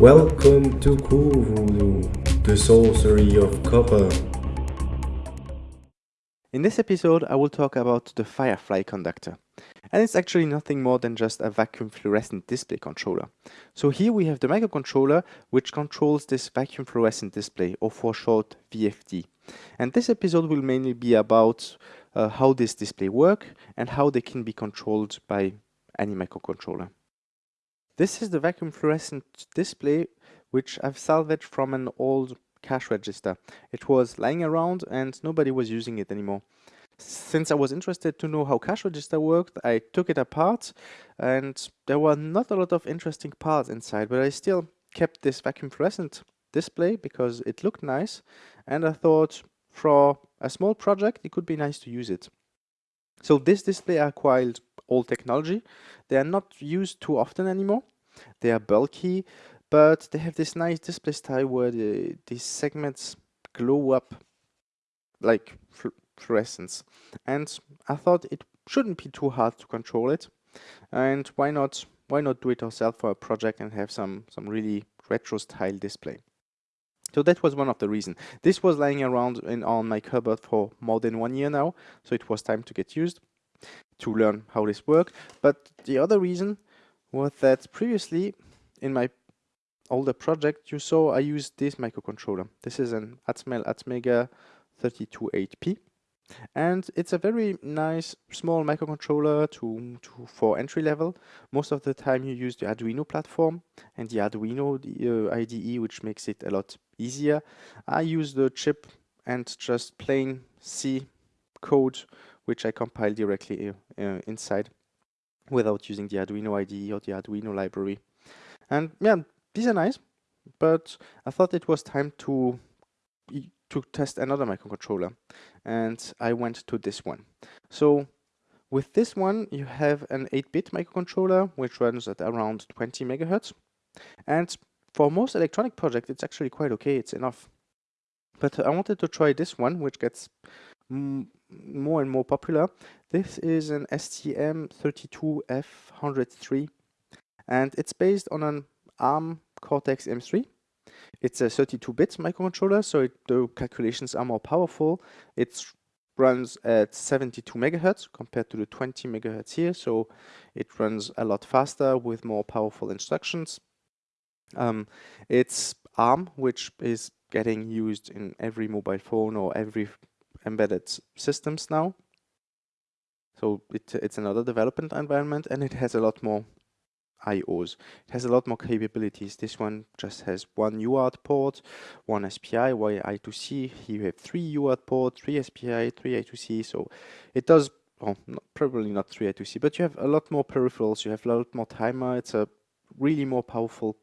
Welcome to Voodoo, the sorcery of copper. In this episode, I will talk about the Firefly conductor. And it's actually nothing more than just a vacuum fluorescent display controller. So here we have the microcontroller, which controls this vacuum fluorescent display, or for short, VFD. And this episode will mainly be about uh, how this display work and how they can be controlled by any microcontroller. This is the vacuum fluorescent display which I've salvaged from an old cash register. It was lying around and nobody was using it anymore. Since I was interested to know how cash register worked, I took it apart and there were not a lot of interesting parts inside, but I still kept this vacuum fluorescent display because it looked nice and I thought for a small project it could be nice to use it. So this display I acquired old technology. They are not used too often anymore. They are bulky, but they have this nice display style where the, these segments glow up like fl fluorescence. And I thought it shouldn't be too hard to control it. And why not why not do it yourself for a project and have some some really retro style display. So that was one of the reasons. This was lying around in on my cupboard for more than one year now, so it was time to get used to learn how this worked. But the other reason was that previously in my older project you saw I used this microcontroller. This is an Atmel Atmega 328P and it's a very nice small microcontroller to, to for entry level. Most of the time you use the Arduino platform and the Arduino the, uh, IDE which makes it a lot easier. I use the chip and just plain C code which I compile directly uh, uh, inside without using the Arduino IDE or the Arduino library. And yeah, these are nice, but I thought it was time to to test another microcontroller and I went to this one. So with this one you have an 8-bit microcontroller which runs at around 20 megahertz and for most electronic projects it's actually quite okay, it's enough. But I wanted to try this one which gets more and more popular. This is an STM32F103 and it's based on an ARM Cortex M3. It's a 32-bit microcontroller, so it, the calculations are more powerful. It runs at 72 megahertz compared to the 20 megahertz here, so it runs a lot faster with more powerful instructions. Um, it's ARM, which is getting used in every mobile phone or every embedded systems now. So it, it's another development environment and it has a lot more IOs. It has a lot more capabilities. This one just has one UART port, one SPI, one I2C. Here you have three UART ports, three SPI, three I2C. So it does, well, not, probably not three I2C, but you have a lot more peripherals. You have a lot more timer. It's a really more powerful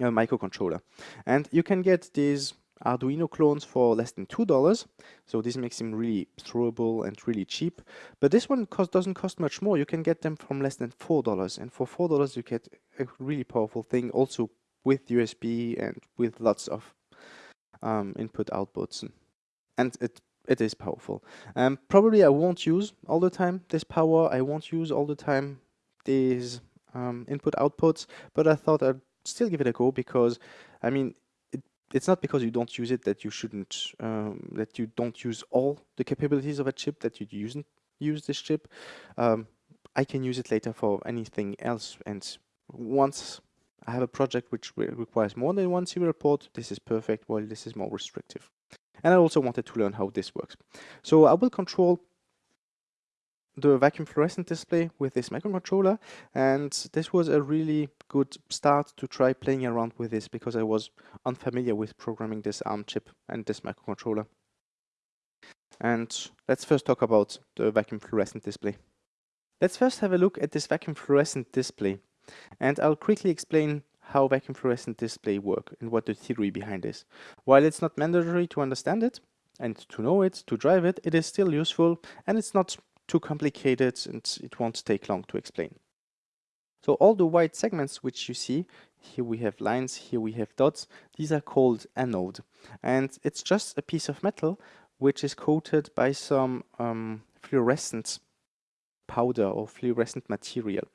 uh, microcontroller. And you can get these Arduino clones for less than $2. So this makes them really throwable and really cheap. But this one cost, doesn't cost much more. You can get them from less than $4. And for $4 you get a really powerful thing also with USB and with lots of um, input outputs. And it it is powerful. Um, probably I won't use all the time this power. I won't use all the time these um, input outputs, but I thought I'd still give it a go because, I mean, it's not because you don't use it that you shouldn't, um, that you don't use all the capabilities of a chip, that you use use this chip. Um, I can use it later for anything else. And once I have a project which re requires more than one serial port, this is perfect, while this is more restrictive. And I also wanted to learn how this works. So I will control the vacuum fluorescent display with this microcontroller and this was a really good start to try playing around with this because I was unfamiliar with programming this ARM chip and this microcontroller. And let's first talk about the vacuum fluorescent display. Let's first have a look at this vacuum fluorescent display and I'll quickly explain how vacuum fluorescent display work and what the theory behind is. While it's not mandatory to understand it and to know it, to drive it, it is still useful and it's not too complicated and it won't take long to explain. So all the white segments which you see, here we have lines, here we have dots, these are called anode. And it's just a piece of metal which is coated by some um, fluorescent powder or fluorescent material.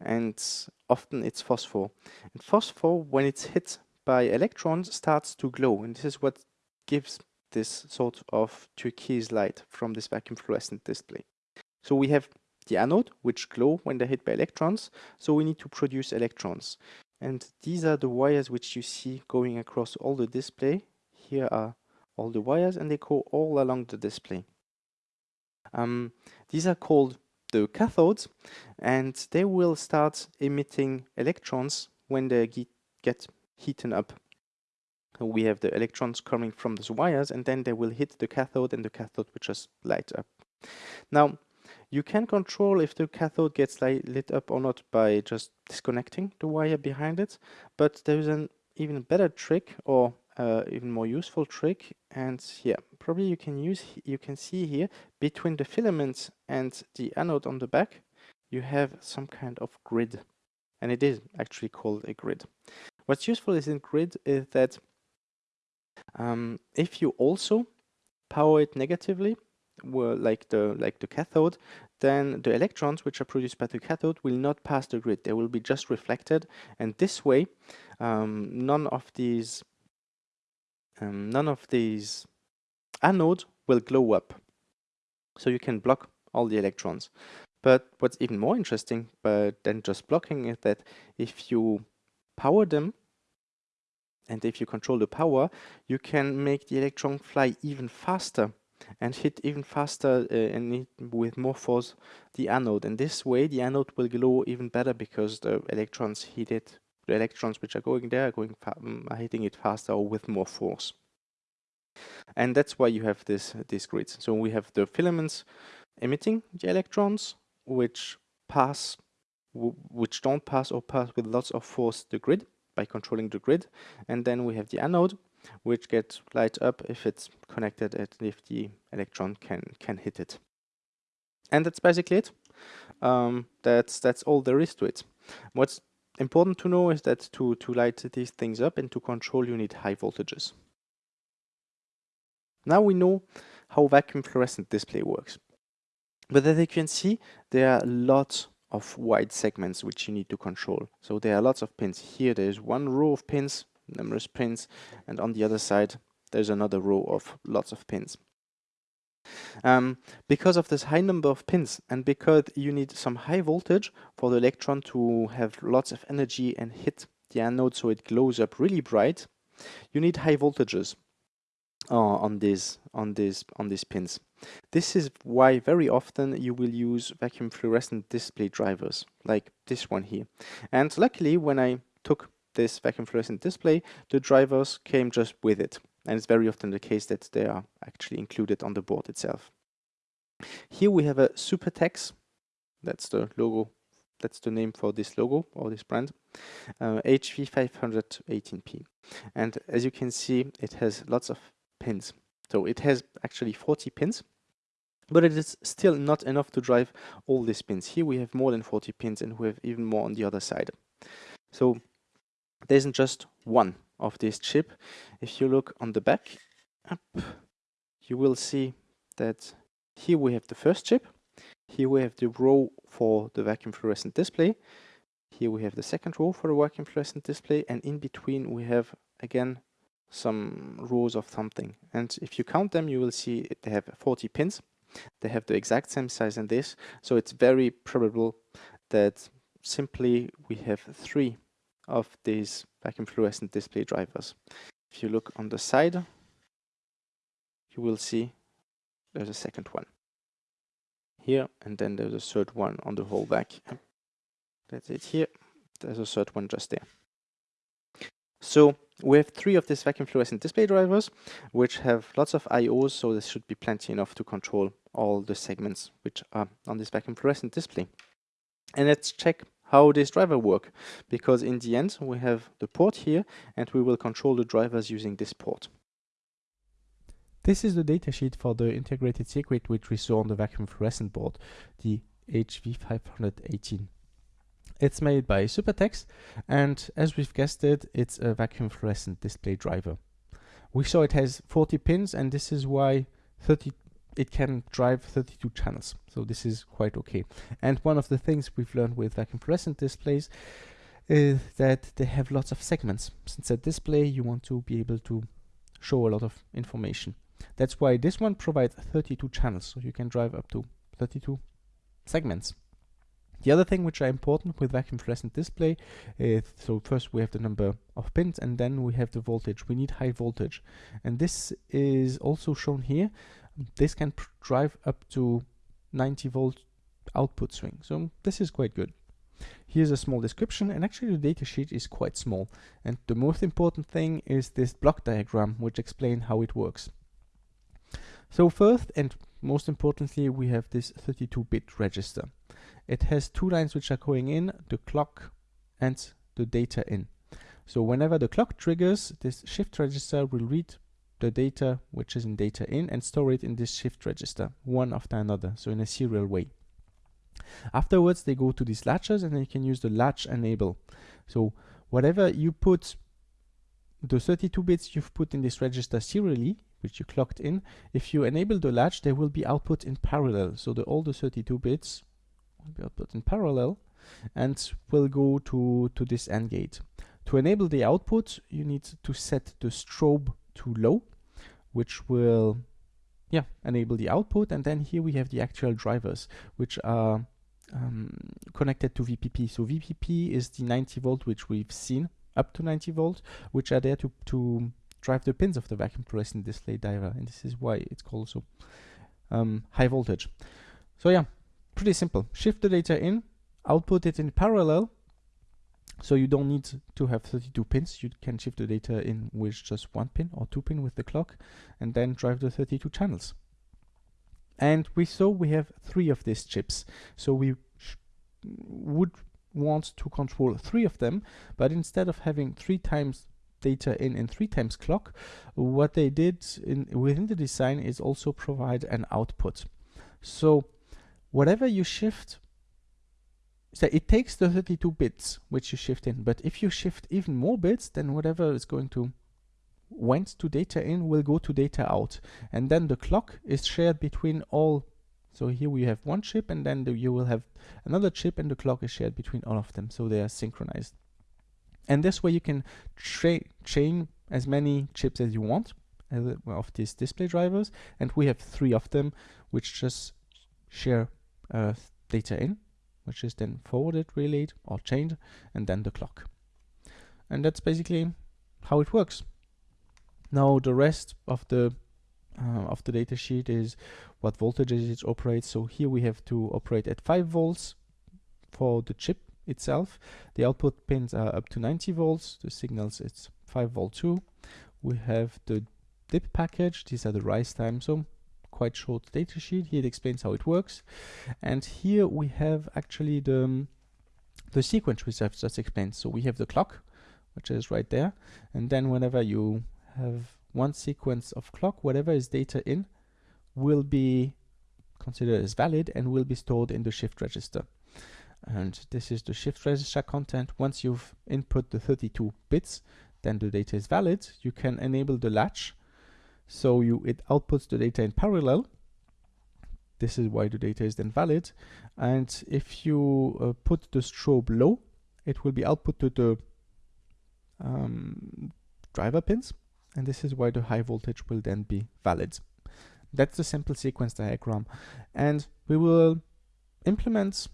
and often it's phosphor. And phosphor, when it's hit by electrons, starts to glow, and this is what gives this sort of turquoise light from this vacuum fluorescent display. So we have the anode, which glow when they're hit by electrons, so we need to produce electrons. And these are the wires which you see going across all the display. Here are all the wires and they go all along the display. Um, these are called the cathodes and they will start emitting electrons when they get, heated up. We have the electrons coming from those wires and then they will hit the cathode and the cathode will just light up. Now you can control if the cathode gets light, lit up or not by just disconnecting the wire behind it, but there's an even better trick or uh, even more useful trick and yeah probably you can use you can see here between the filament and the anode on the back you have some kind of grid and it is actually called a grid. What's useful is in grid is that um, if you also power it negatively well, like the like the cathode then the electrons which are produced by the cathode will not pass the grid they will be just reflected and this way um, none of these um, none of these anodes will glow up. So you can block all the electrons. But what's even more interesting but than just blocking is that if you power them and if you control the power, you can make the electron fly even faster and hit even faster uh, and with more force the anode. And this way the anode will glow even better because the electrons it the electrons which are going there are going um, are hitting it faster or with more force. And that's why you have this this grids. So we have the filaments emitting the electrons, which pass, which don't pass or pass with lots of force the grid by controlling the grid. And then we have the anode, which gets light up if it's connected and if the electron can can hit it. And that's basically it. Um, that's that's all there is to it. What's important to know is that to, to light these things up and to control you need high voltages. Now we know how vacuum fluorescent display works. But as you can see, there are lots of wide segments which you need to control. So there are lots of pins. Here there's one row of pins, numerous pins, and on the other side there's another row of lots of pins. Um, because of this high number of pins and because you need some high voltage for the electron to have lots of energy and hit the anode so it glows up really bright, you need high voltages uh, on these on these on these pins. This is why very often you will use vacuum fluorescent display drivers like this one here. And luckily when I took this vacuum fluorescent display, the drivers came just with it and it's very often the case that they are actually included on the board itself. Here we have a Supertex, that's the logo, that's the name for this logo or this brand, uh, HV518P. And as you can see, it has lots of pins. So it has actually 40 pins, but it is still not enough to drive all these pins. Here we have more than 40 pins and we have even more on the other side. So there isn't just one of this chip. If you look on the back, up, you will see that here we have the first chip. Here we have the row for the vacuum fluorescent display. Here we have the second row for the vacuum fluorescent display. And in between we have, again, some rows of something. And if you count them, you will see they have 40 pins. They have the exact same size in this. So it's very probable that simply we have three of these vacuum fluorescent display drivers. If you look on the side, you will see there's a second one here, and then there's a third one on the whole back. That's it here. There's a third one just there. So we have three of these vacuum fluorescent display drivers, which have lots of IOs, so this should be plenty enough to control all the segments which are on this vacuum fluorescent display. And let's check how this driver work because in the end we have the port here and we will control the drivers using this port. This is the datasheet for the integrated circuit which we saw on the vacuum fluorescent board, the HV518. It's made by Supertex and as we've guessed it, it's a vacuum fluorescent display driver. We saw it has 40 pins and this is why 30 it can drive 32 channels. So this is quite okay. And one of the things we've learned with vacuum fluorescent displays is that they have lots of segments. Since a display, you want to be able to show a lot of information. That's why this one provides 32 channels, so you can drive up to 32 segments. The other thing which are important with vacuum fluorescent display is, so first we have the number of pins and then we have the voltage. We need high voltage. And this is also shown here. This can drive up to 90 volt output swing. So mm, this is quite good. Here's a small description and actually the datasheet is quite small. And the most important thing is this block diagram which explains how it works. So first and most importantly we have this 32-bit register. It has two lines which are going in, the clock and the data in. So whenever the clock triggers, this shift register will read the data which is in data in and store it in this shift register, one after another, so in a serial way. Afterwards, they go to these latches and then you can use the latch enable. So whatever you put, the 32 bits you've put in this register serially, which you clocked in, if you enable the latch, they will be output in parallel. So the all the 32 bits will be output in parallel and will go to, to this AND gate. To enable the output, you need to set the strobe to low, which will yeah, enable the output. And then here we have the actual drivers, which are um, connected to VPP. So VPP is the 90 volt, which we've seen up to 90 volt, which are there to, to drive the pins of the vacuum fluorescent display driver. And this is why it's called so um, high voltage. So yeah, pretty simple. Shift the data in, output it in parallel, so you don't need to have 32 pins. You can shift the data in with just one pin or two pin with the clock and then drive the 32 channels. And we saw we have three of these chips. So we would want to control three of them, but instead of having three times data in and three times clock, what they did in within the design is also provide an output. So whatever you shift so it takes the 32 bits which you shift in, but if you shift even more bits, then whatever is going to went to data in will go to data out. And then the clock is shared between all. So here we have one chip and then the, you will have another chip and the clock is shared between all of them. So they are synchronized. And this way you can chain as many chips as you want of these display drivers. And we have three of them which just share uh, data in which is then forwarded, relayed, or chained, and then the clock. And that's basically how it works. Now the rest of the uh, of the data sheet is what voltages it operates. So here we have to operate at 5 volts for the chip itself. The output pins are up to 90 volts. The signals it's 5 volt 2. We have the DIP package. These are the rise time. So quite short data sheet. Here it explains how it works. And here we have actually the, um, the sequence which I've just explained. So we have the clock, which is right there. And then whenever you have one sequence of clock, whatever is data in will be considered as valid and will be stored in the shift register. And this is the shift register content. Once you've input the 32 bits, then the data is valid. You can enable the latch so you it outputs the data in parallel. This is why the data is then valid. And if you uh, put the strobe low, it will be output to the um, driver pins. And this is why the high voltage will then be valid. That's the simple sequence diagram. And we will implement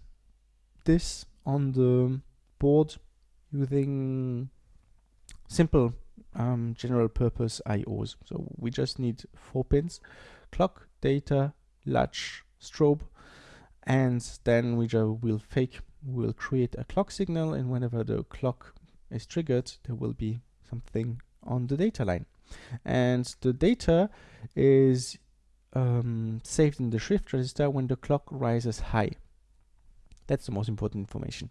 this on the board using simple um, general purpose IOs. So we just need four pins, clock, data, latch, strobe, and then we will fake, we'll create a clock signal and whenever the clock is triggered, there will be something on the data line. And the data is um, saved in the shift register when the clock rises high. That's the most important information.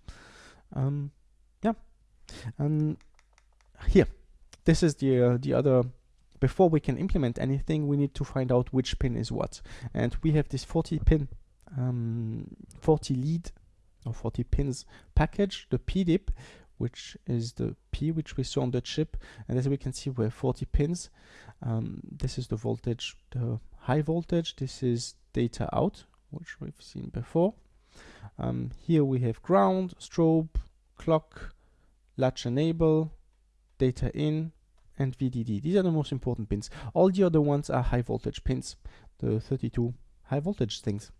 Um, yeah. And here, this is the, uh, the other, before we can implement anything, we need to find out which pin is what. And we have this 40 pin, um, 40 lead or 40 pins package, the PDIP, which is the P which we saw on the chip. And as we can see, we have 40 pins. Um, this is the voltage, the high voltage. This is data out, which we've seen before. Um, here we have ground, strobe, clock, latch enable, data in, and VDD. These are the most important pins. All the other ones are high voltage pins, the 32 high voltage things.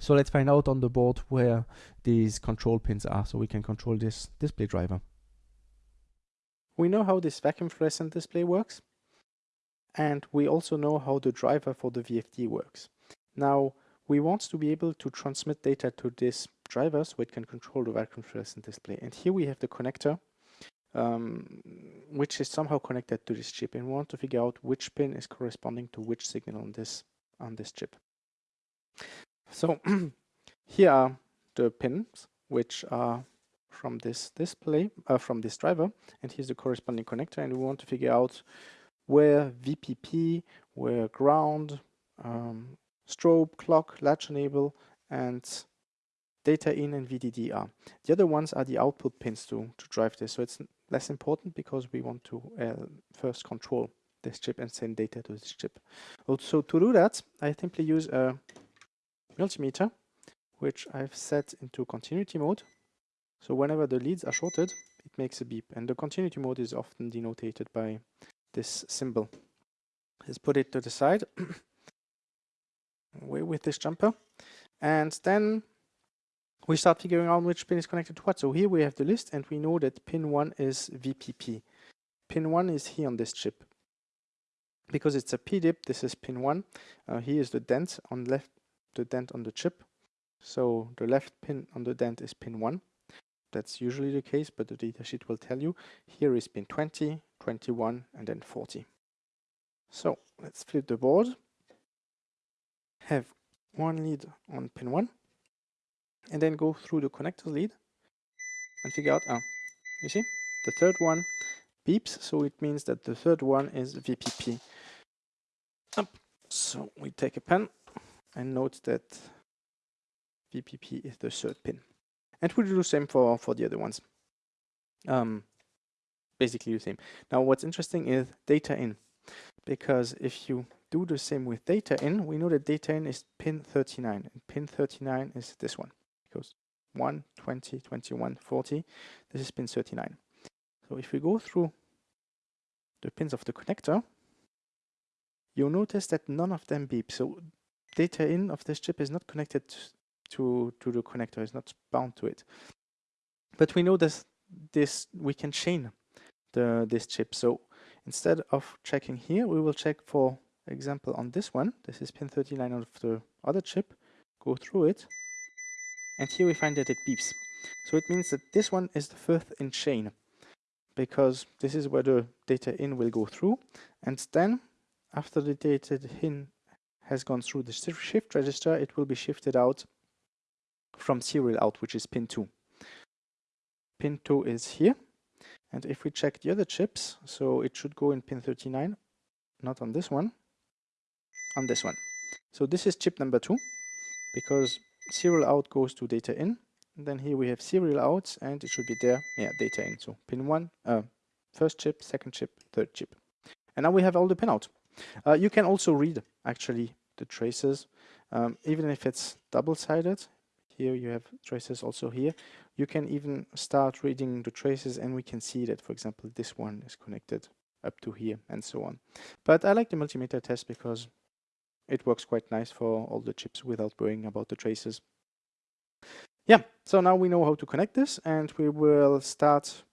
So let's find out on the board where these control pins are so we can control this display driver. We know how this vacuum fluorescent display works and we also know how the driver for the VFD works. Now we want to be able to transmit data to this driver so it can control the vacuum fluorescent display and here we have the connector um, which is somehow connected to this chip and we want to figure out which pin is corresponding to which signal on this on this chip. So here are the pins which are from this display, uh, from this driver, and here's the corresponding connector, and we want to figure out where VPP, where ground, um, strobe, clock, latch enable, and data in and VDD are. The other ones are the output pins to, to drive this, so it's less important because we want to uh, first control this chip and send data to this chip. Also to do that, I simply use a multimeter, which I've set into continuity mode. So whenever the leads are shorted, it makes a beep. And the continuity mode is often denoted by this symbol. Let's put it to the side away with this jumper. And then we start figuring out which pin is connected to what. So here we have the list and we know that pin 1 is VPP. Pin 1 is here on this chip. Because it's a PDIP, this is pin 1. Uh, here is the dent on left, the dent on the chip. So the left pin on the dent is pin 1. That's usually the case, but the datasheet will tell you. Here is pin 20, 21, and then 40. So let's flip the board. Have one lead on pin 1 and then go through the connector lead and figure out, ah, you see, the third one beeps, so it means that the third one is VPP. So we take a pen and note that VPP is the third pin. And we'll do the same for, for the other ones. Um, basically the same. Now what's interesting is data in, because if you do the same with data in, we know that data in is pin 39, and pin 39 is this one goes 1, 20, 21, 40. This is pin 39. So if we go through the pins of the connector, you'll notice that none of them beep. So data in of this chip is not connected to, to the connector, it's not bound to it. But we know this, this we can chain the, this chip. So instead of checking here, we will check for example on this one. This is pin 39 of the other chip. Go through it and here we find that it beeps. So it means that this one is the fifth in chain because this is where the data in will go through and then after the data in has gone through the shift register it will be shifted out from serial out which is pin 2. Pin 2 is here and if we check the other chips so it should go in pin 39 not on this one on this one. So this is chip number 2 because serial out goes to data in. And then here we have serial outs and it should be there, yeah, data in. So pin one, uh, first chip, second chip, third chip. And now we have all the pin out. Uh, you can also read actually the traces, um, even if it's double-sided. Here you have traces also here. You can even start reading the traces and we can see that, for example, this one is connected up to here and so on. But I like the multimeter test because it works quite nice for all the chips without worrying about the traces. Yeah, so now we know how to connect this and we will start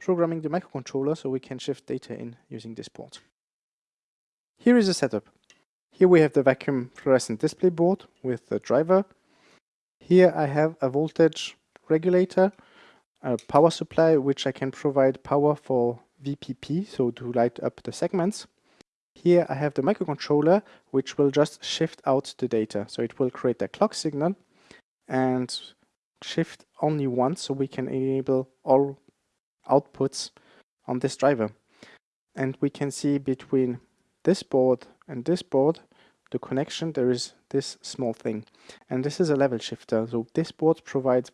programming the microcontroller so we can shift data in using this port. Here is the setup. Here we have the vacuum fluorescent display board with the driver. Here I have a voltage regulator, a power supply which I can provide power for VPP, so to light up the segments. Here I have the microcontroller, which will just shift out the data. So it will create a clock signal and shift only once so we can enable all outputs on this driver. And we can see between this board and this board, the connection, there is this small thing. And this is a level shifter. So this board provides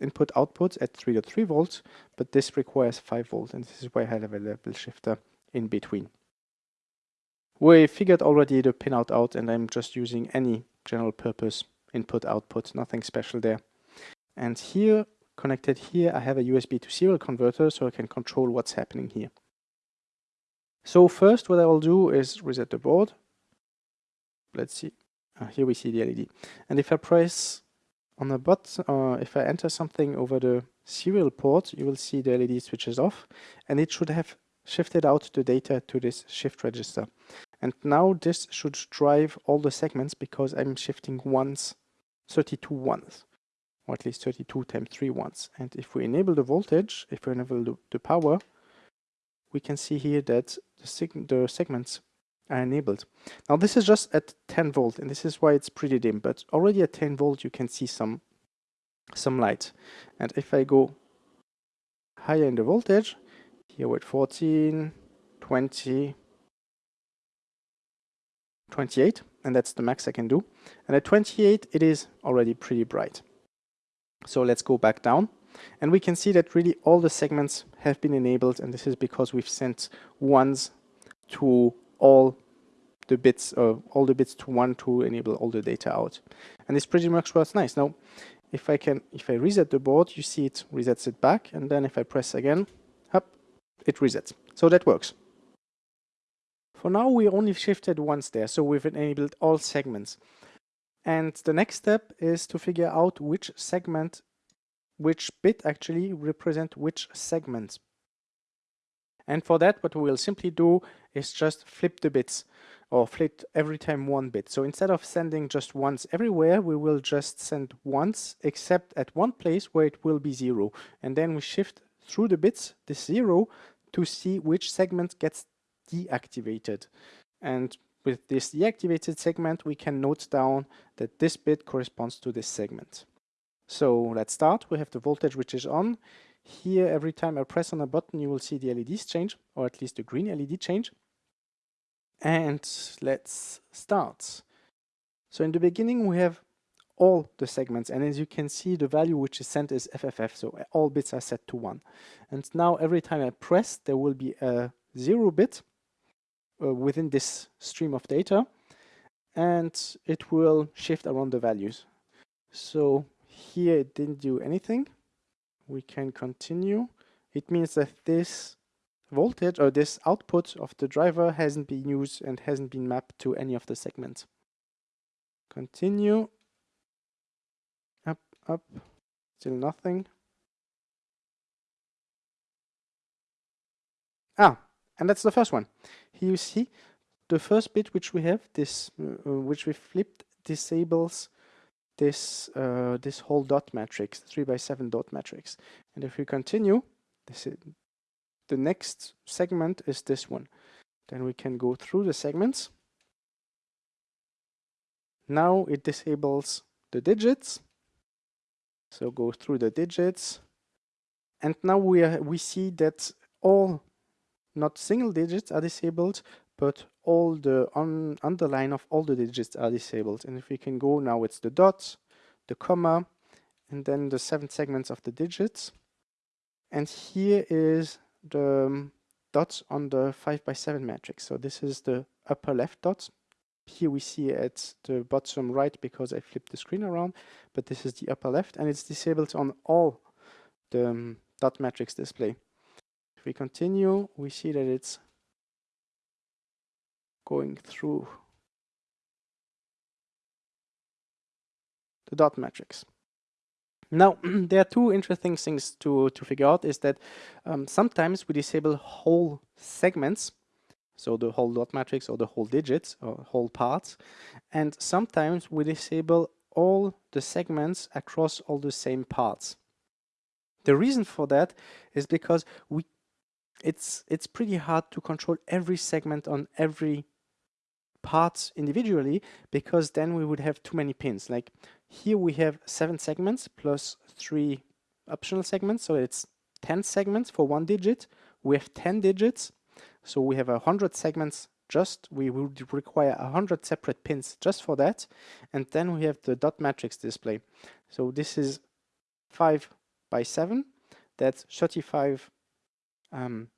input outputs at 3.3 volts, but this requires 5 volts. And this is why I have a level shifter in between. We figured already the pinout out and I'm just using any general purpose input output, nothing special there. And here, connected here, I have a USB to serial converter so I can control what's happening here. So first what I will do is reset the board. Let's see. Uh, here we see the LED. And if I press on the button, uh, if I enter something over the serial port, you will see the LED switches off and it should have shifted out the data to this shift register. And now this should drive all the segments because I'm shifting ones, 32 ones, or at least 32 times 3 ones. And if we enable the voltage, if we enable the, the power, we can see here that the, seg the segments are enabled. Now this is just at 10 volt and this is why it's pretty dim, but already at 10 volt you can see some some light. And if I go higher in the voltage, here we're 14, 20, 28, and that's the max I can do. And at 28, it is already pretty bright. So let's go back down. And we can see that really all the segments have been enabled, and this is because we've sent ones to all the bits, uh, all the bits to one to enable all the data out. And this pretty much works nice. Now, if I can, if I reset the board, you see it resets it back, and then if I press again, up, it resets. So that works. For now, we only shifted once there, so we've enabled all segments. And the next step is to figure out which segment, which bit actually represent which segment. And for that, what we will simply do is just flip the bits or flip every time one bit. So instead of sending just once everywhere, we will just send once except at one place where it will be zero. And then we shift through the bits, this zero, to see which segment gets deactivated. And with this deactivated segment, we can note down that this bit corresponds to this segment. So let's start. We have the voltage which is on. Here, every time I press on a button, you will see the LEDs change, or at least the green LED change. And let's start. So in the beginning, we have all the segments. And as you can see, the value which is sent is FFF. So all bits are set to one. And now every time I press, there will be a zero bit uh, within this stream of data. And it will shift around the values. So here it didn't do anything we can continue. It means that this voltage or this output of the driver hasn't been used and hasn't been mapped to any of the segments. Continue. Up, up, still nothing. Ah, and that's the first one. Here you see the first bit which we have, this uh, which we flipped, disables this uh, this whole dot matrix, three by seven dot matrix. And if we continue, this is, the next segment is this one. Then we can go through the segments. Now it disables the digits. So go through the digits. And now we are, we see that all not single digits are disabled, but all the un underline of all the digits are disabled. And if we can go now, it's the dots, the comma, and then the seven segments of the digits. And here is the um, dots on the 5 by 7 matrix. So this is the upper left dots. Here we see at the bottom right because I flipped the screen around, but this is the upper left and it's disabled on all the um, dot matrix display. If we continue, we see that it's going through the dot matrix. Now, there are two interesting things to, to figure out is that um, sometimes we disable whole segments, so the whole dot matrix or the whole digits or whole parts, and sometimes we disable all the segments across all the same parts. The reason for that is because we it's it's pretty hard to control every segment on every parts individually because then we would have too many pins. Like here we have seven segments plus three optional segments. So it's 10 segments for one digit. We have 10 digits. So we have a hundred segments just, we would require a hundred separate pins just for that. And then we have the dot matrix display. So this is five by seven. That's 35, um,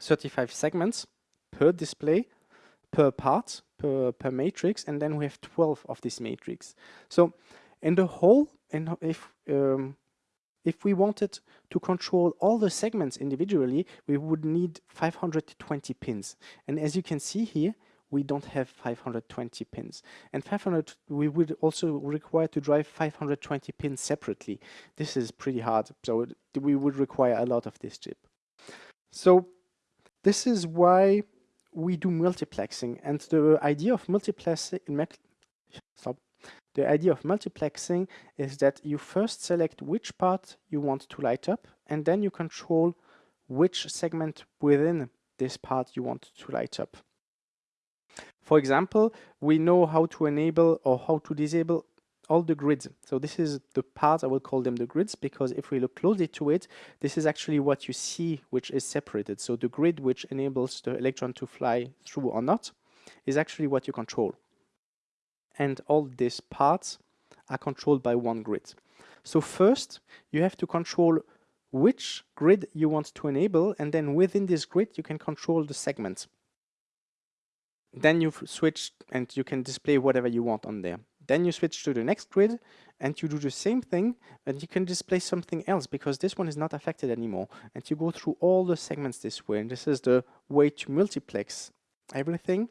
35 segments per display per part, per, per matrix, and then we have 12 of this matrix. So in the whole, and if um, if we wanted to control all the segments individually, we would need 520 pins. And as you can see here, we don't have 520 pins. And 500, we would also require to drive 520 pins separately. This is pretty hard, so we would require a lot of this chip. So this is why we do multiplexing. And the idea of multiplexing, stop. The idea of multiplexing is that you first select which part you want to light up, and then you control which segment within this part you want to light up. For example, we know how to enable or how to disable all the grids. So this is the part, I will call them the grids, because if we look closely to it, this is actually what you see, which is separated. So the grid which enables the electron to fly through or not is actually what you control. And all these parts are controlled by one grid. So first, you have to control which grid you want to enable, and then within this grid, you can control the segments. Then you switch and you can display whatever you want on there. Then you switch to the next grid and you do the same thing and you can display something else because this one is not affected anymore. And you go through all the segments this way. And this is the way to multiplex everything.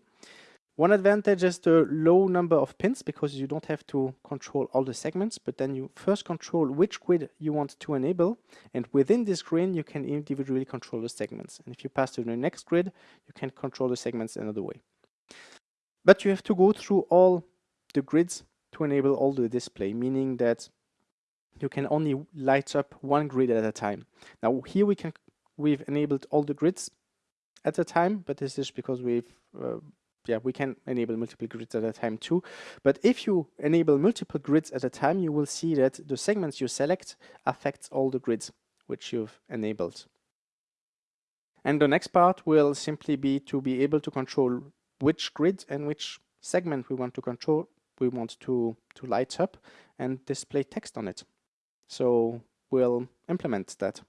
One advantage is the low number of pins because you don't have to control all the segments, but then you first control which grid you want to enable. And within this grid, you can individually control the segments. And if you pass to the next grid, you can control the segments another way. But you have to go through all the grids to enable all the display, meaning that you can only light up one grid at a time. Now here we can we've enabled all the grids at a time, but this is because we've uh, yeah we can enable multiple grids at a time too. But if you enable multiple grids at a time, you will see that the segments you select affects all the grids which you've enabled. And the next part will simply be to be able to control which grid and which segment we want to control we want to, to light up and display text on it. So we'll implement that.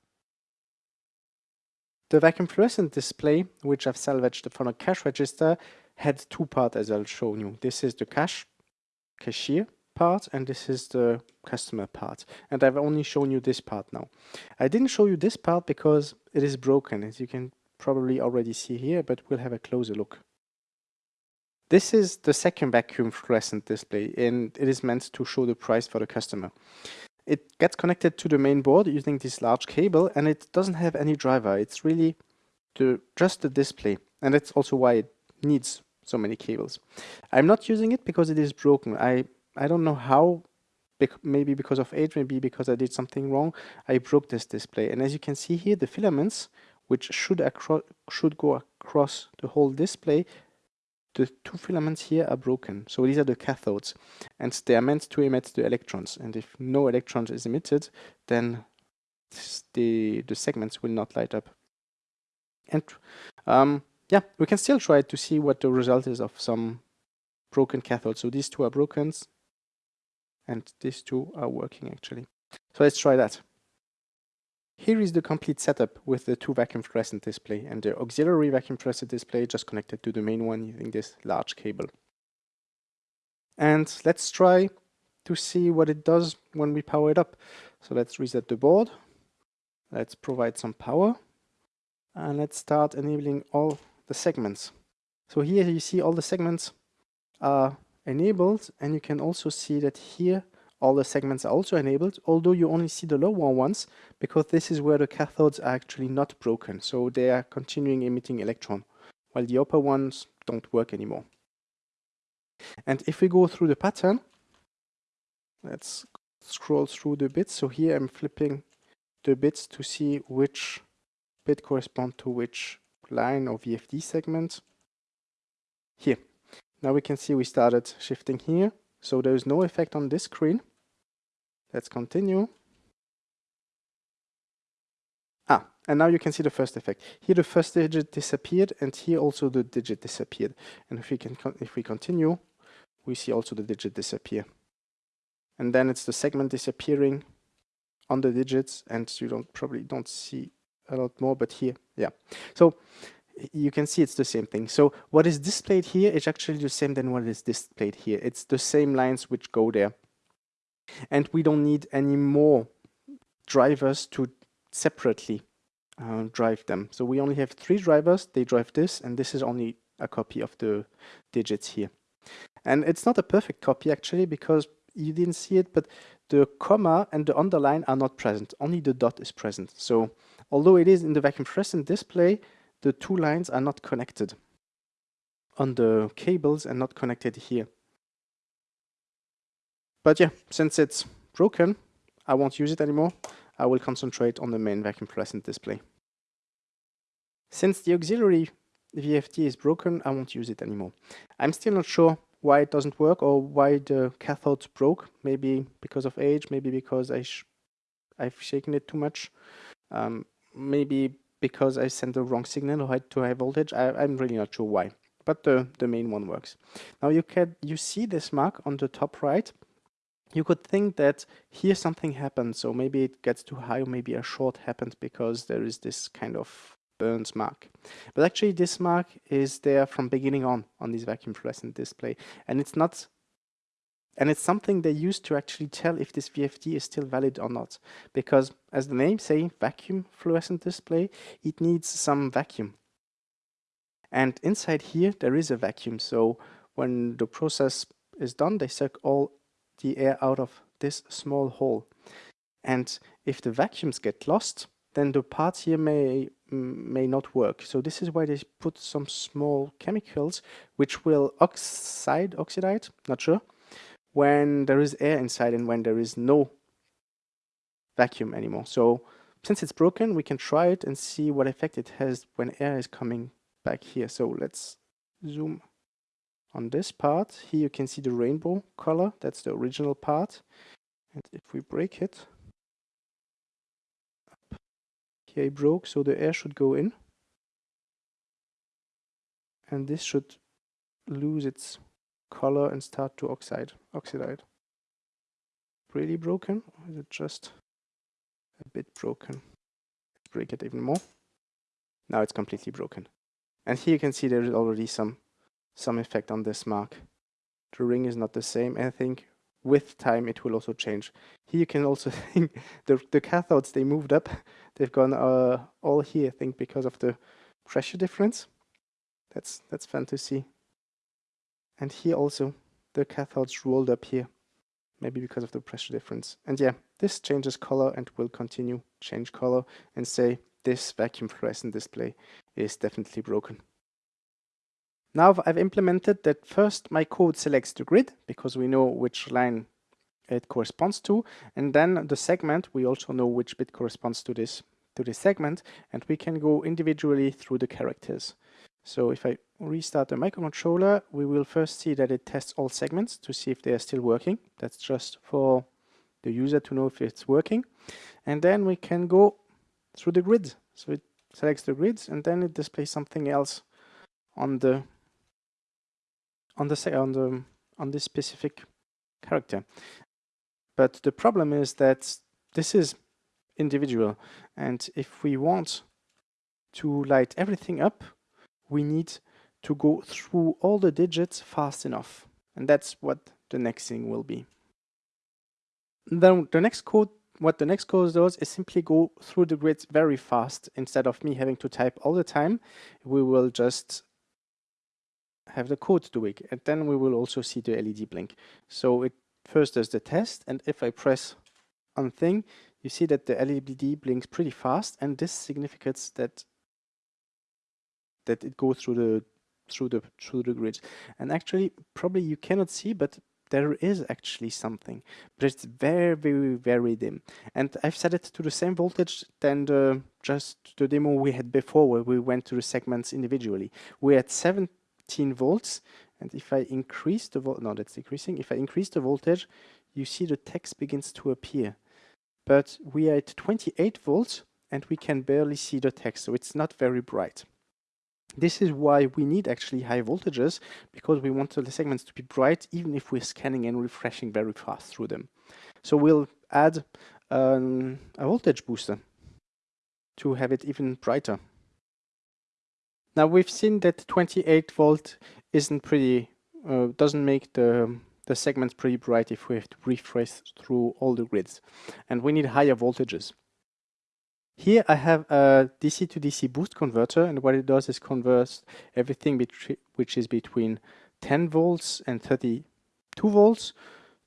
The vacuum fluorescent display, which I've salvaged from a cash register, had two parts as I'll show you. This is the cash, cashier part, and this is the customer part. And I've only shown you this part now. I didn't show you this part because it is broken, as you can probably already see here, but we'll have a closer look. This is the second vacuum fluorescent display and it is meant to show the price for the customer. It gets connected to the main board using this large cable and it doesn't have any driver. It's really the, just the display and that's also why it needs so many cables. I'm not using it because it is broken. I, I don't know how, maybe because of age, maybe because I did something wrong, I broke this display. And as you can see here, the filaments, which should, should go across the whole display, the two filaments here are broken. So these are the cathodes and they are meant to emit the electrons. And if no electrons is emitted, then the, the segments will not light up. And um, yeah, we can still try to see what the result is of some broken cathodes. So these two are broken and these two are working actually. So let's try that. Here is the complete setup with the two vacuum fluorescent display and the auxiliary vacuum fluorescent display just connected to the main one using this large cable. And let's try to see what it does when we power it up. So let's reset the board. Let's provide some power and let's start enabling all the segments. So here you see all the segments are enabled and you can also see that here all the segments are also enabled, although you only see the lower ones because this is where the cathodes are actually not broken. So they are continuing emitting electron, while the upper ones don't work anymore. And if we go through the pattern, let's scroll through the bits. So here I'm flipping the bits to see which bit correspond to which line or VFD segment. Here. Now we can see we started shifting here. So there is no effect on this screen. Let's continue. Ah, and now you can see the first effect. Here the first digit disappeared and here also the digit disappeared. And if we can if we continue, we see also the digit disappear. And then it's the segment disappearing on the digits and you don't probably don't see a lot more, but here, yeah. So you can see it's the same thing. So what is displayed here is actually the same than what is displayed here. It's the same lines which go there. And we don't need any more drivers to separately uh, drive them. So we only have three drivers, they drive this, and this is only a copy of the digits here. And it's not a perfect copy actually because you didn't see it, but the comma and the underline are not present. Only the dot is present. So although it is in the vacuum fluorescent display, the two lines are not connected on the cables and not connected here. But yeah, since it's broken, I won't use it anymore. I will concentrate on the main vacuum fluorescent display. Since the auxiliary VFD is broken, I won't use it anymore. I'm still not sure why it doesn't work or why the cathode broke. Maybe because of age, maybe because I sh I've shaken it too much. Um, maybe because I sent the wrong signal or too high voltage. I, am really not sure why, but the, the main one works. Now you can you see this mark on the top right. You could think that here something happened, so maybe it gets too high or maybe a short happened because there is this kind of burns mark. But actually this mark is there from beginning on on this vacuum fluorescent display and it's not and it's something they use to actually tell if this VFD is still valid or not. Because as the name say, vacuum fluorescent display, it needs some vacuum. And inside here, there is a vacuum. So when the process is done, they suck all the air out of this small hole. And if the vacuums get lost, then the parts here may mm, may not work. So this is why they put some small chemicals which will oxide, oxidize, not sure, when there is air inside and when there is no vacuum anymore. So since it's broken, we can try it and see what effect it has when air is coming back here. So let's zoom on this part. Here you can see the rainbow color. That's the original part. And if we break it, here it broke, so the air should go in. And this should lose its color and start to oxide, oxidize. Really broken, or is it just a bit broken? Let's break it even more. Now it's completely broken. And here you can see there is already some some effect on this mark. The ring is not the same. I think with time it will also change. Here you can also think the, the cathodes, they moved up. They've gone uh, all here, I think, because of the pressure difference. That's, that's fun to see. And here also, the cathodes rolled up here, maybe because of the pressure difference. And yeah, this changes color and will continue change color and say this vacuum fluorescent display is definitely broken. Now I've implemented that first my code selects the grid because we know which line it corresponds to and then the segment we also know which bit corresponds to this to this segment and we can go individually through the characters. So if I restart the microcontroller, we will first see that it tests all segments to see if they are still working. That's just for the user to know if it's working. And then we can go through the grid. So it selects the grids and then it displays something else on the on the on the on this specific character. But the problem is that this is individual and if we want to light everything up we need to go through all the digits fast enough. And that's what the next thing will be. Then the next code, what the next code does is simply go through the grids very fast. Instead of me having to type all the time, we will just have the code do it. And then we will also see the LED blink. So it first does the test. And if I press on thing, you see that the LED blinks pretty fast. And this significates that that it goes through the through the through the grid. and actually probably you cannot see but there is actually something but it's very very very dim and I've set it to the same voltage than the just the demo we had before where we went to the segments individually we're at 17 volts and if I increase the volt no that's decreasing if I increase the voltage you see the text begins to appear but we are at 28 volts and we can barely see the text so it's not very bright this is why we need actually high voltages because we want the segments to be bright even if we're scanning and refreshing very fast through them. So we'll add um, a voltage booster to have it even brighter. Now we've seen that 28 volt isn't pretty, uh, doesn't make the, the segments pretty bright if we have to refresh through all the grids. And we need higher voltages. Here I have a DC to DC boost converter and what it does is converts everything which is between 10 volts and 32 volts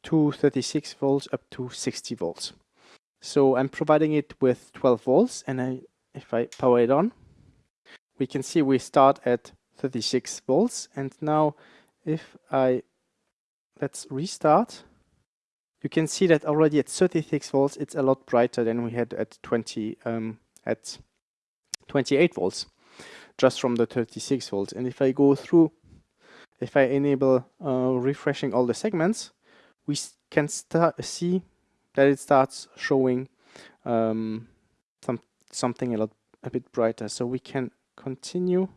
to 36 volts up to 60 volts. So I'm providing it with 12 volts and I, if I power it on, we can see we start at 36 volts and now if I let's restart. You can see that already at 36 volts it's a lot brighter than we had at 20 um, at 28 volts just from the 36 volts. And if I go through if I enable uh, refreshing all the segments we can start see that it starts showing um, some something a lot a bit brighter. So we can continue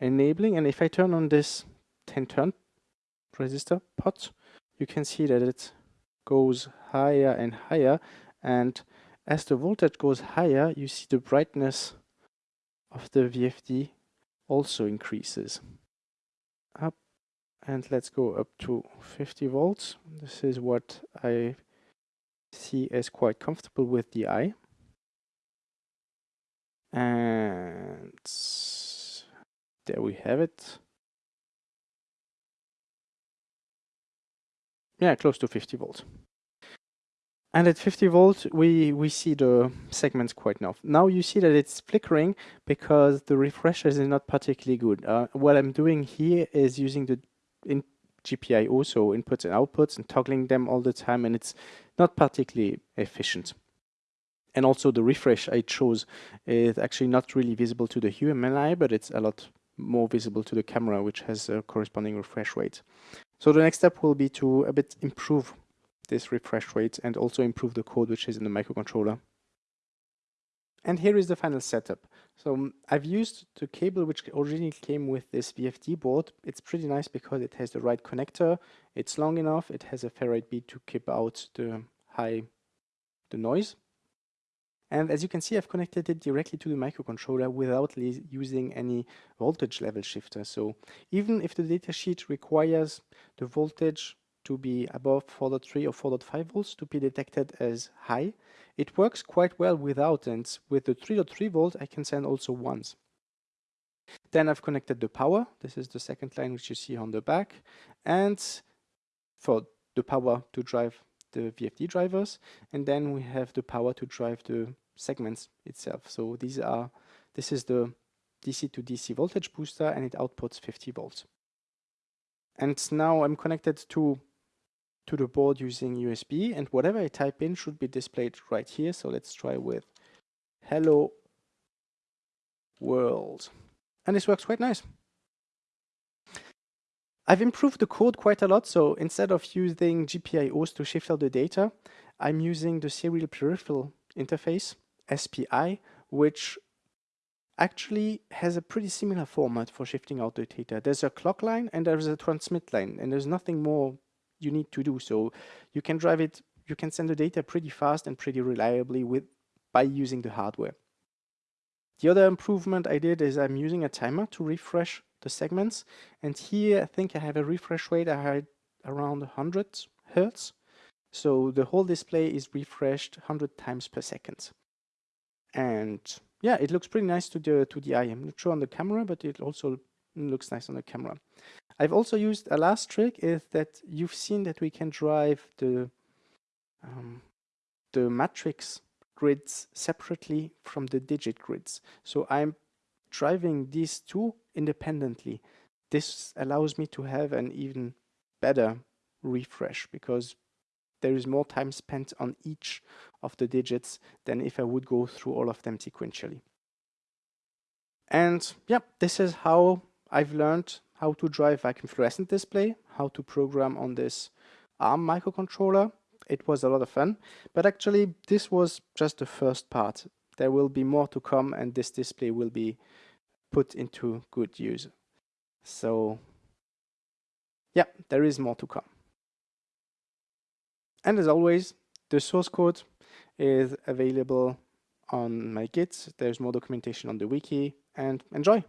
enabling. And if I turn on this 10 turn resistor pot you can see that it goes higher and higher. And as the voltage goes higher you see the brightness of the VFD also increases. Up and let's go up to 50 volts. This is what I see as quite comfortable with the eye. And there we have it yeah, close to 50 volts. And at 50 volts, we, we see the segments quite enough. Now you see that it's flickering because the refreshers is not particularly good. Uh, what I'm doing here is using the in GPIO, so inputs and outputs, and toggling them all the time, and it's not particularly efficient. And also the refresh I chose is actually not really visible to the human eye, but it's a lot more visible to the camera, which has a corresponding refresh rate. So the next step will be to a bit improve this refresh rate and also improve the code which is in the microcontroller. And here is the final setup. So um, I've used the cable which originally came with this VFD board. It's pretty nice because it has the right connector, it's long enough, it has a ferrite bead to keep out the high the noise. And as you can see, I've connected it directly to the microcontroller without using any voltage level shifter. So even if the datasheet requires the voltage to be above 4.3 or 4.5 volts to be detected as high, it works quite well without and with the 3.3 volt I can send also ones. Then I've connected the power, this is the second line which you see on the back, and for the power to drive the VFD drivers, and then we have the power to drive the segments itself. So these are, this is the DC to DC voltage booster and it outputs 50 volts. And now I'm connected to to the board using USB and whatever I type in should be displayed right here. So let's try with hello world. And this works quite nice. I've improved the code quite a lot. So instead of using GPIOs to shift out the data, I'm using the serial peripheral interface SPI, which actually has a pretty similar format for shifting out the data. There's a clock line and there's a transmit line and there's nothing more you need to do. So you can drive it, you can send the data pretty fast and pretty reliably with by using the hardware. The other improvement I did is I'm using a timer to refresh the segments. And here I think I have a refresh rate I had around 100 Hertz. So the whole display is refreshed 100 times per second and yeah it looks pretty nice to the to the eye. I'm not sure on the camera but it also looks nice on the camera. I've also used a last trick is that you've seen that we can drive the um, the matrix grids separately from the digit grids. So i'm driving these two independently. This allows me to have an even better refresh because there is more time spent on each of the digits than if I would go through all of them sequentially. And yeah, this is how I've learned how to drive vacuum fluorescent display, how to program on this ARM microcontroller. It was a lot of fun, but actually this was just the first part. There will be more to come and this display will be put into good use. So yeah, there is more to come. And as always, the source code is available on my Git. There's more documentation on the wiki and enjoy.